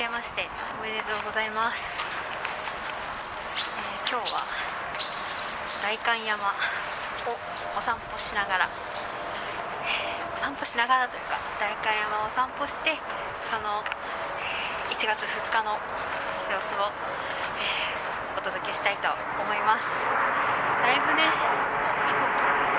けましておめでとうございます、えー、今日は代官山をお散歩しながら、お散歩しながらというか代官山を散歩してその1月2日の様子を、え、お届けしたいと思います。だいぶね飛行機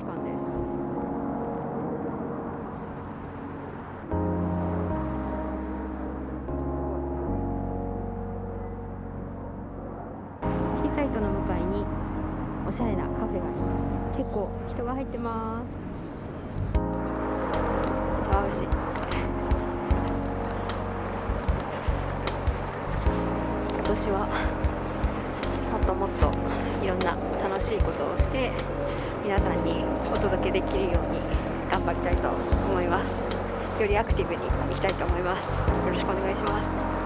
士館です。キーサイトの向かいにおしゃれなカフェがあります。結構人が入ってます。茶牛今年はもっともっといろんな楽しいことをして皆さんにお届けできるように頑張りたいと思います。よりアクティブにいきたいと思います。よろしくお願いします。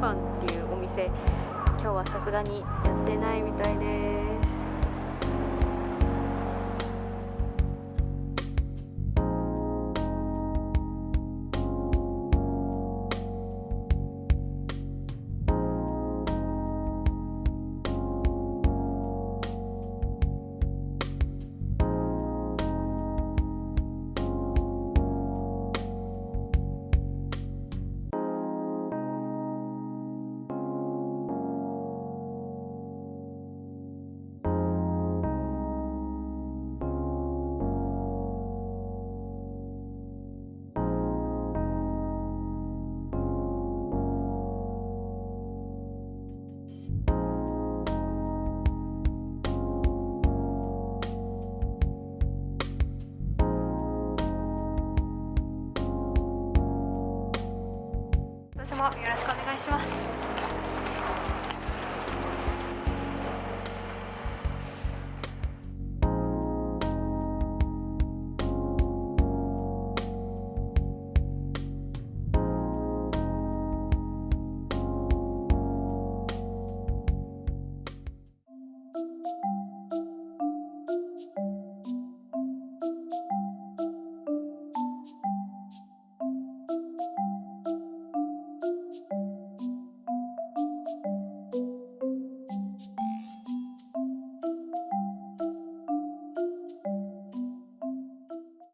パンっていうお店。今日はさすがにやってないみたいです。もよろしくお願いします。